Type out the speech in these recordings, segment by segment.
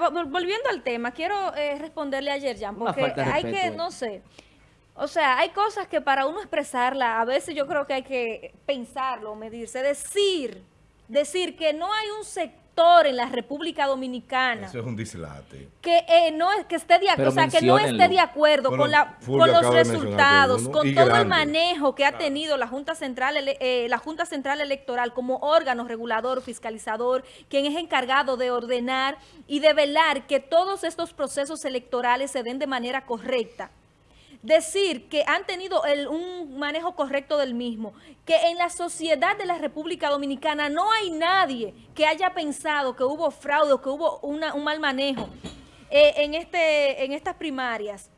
mira, volviendo al tema, quiero eh, responderle a Yerjan, porque hay respeto, que, eh. no sé, o sea, hay cosas que para uno expresarla, a veces yo creo que hay que pensarlo, medirse, decir, decir que no hay un sector en la República Dominicana Eso es un dislate. que eh, no es que esté de acuerdo, o sea, que no esté de acuerdo Bueno, con la con los resultados, uno, con y todo el manejo que ha tenido la Junta Central eh, la Junta Central Electoral como órgano regulador, fiscalizador, quien es encargado de ordenar y de velar que todos estos procesos electorales se den de manera correcta decir que han tenido el- un manejo correcto del mismo, que en la sociedad de la República Dominicana no hay nadie que haya pensado que hubo fraude que hubo una- un mal manejo eh, en, este, en estas primarias.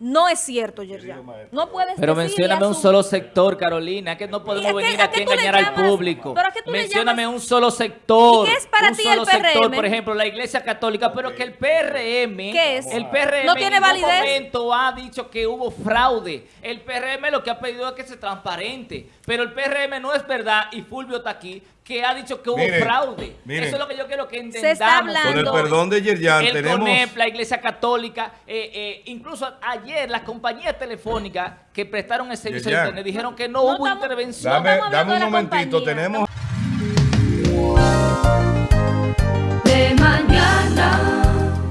No es cierto, Yerjan. No puedes Pero mencióname un solo sector, Carolina, que no podemos ¿Y a qué- venir a aquí a engañar al público. ¿Pero a qué tú le Mencióname un solo sector. ¿Y qué es para ti el sector, PRM? por ejemplo, la Iglesia Católica, pero que el PRM, ¿Qué es? el PRM ¿No tiene en validez? momento ha dicho que hubo fraude. El PRM lo que ha pedido es que se transparente, pero el PRM no es verdad y Fulvio está aquí que ha dicho que hubo Miren, fraude. miren. Eso es lo que yo quiero que Se entendamos. está hablando- Con el perdón de Yerjan, el tenemos... CONEP, la Iglesia Católica, eh, eh, incluso ayer las compañías telefónicas que prestaron el servicio de internet dijeron que no, No hubo estamos- intervención. Dame, un momentito, compañía. tenemos...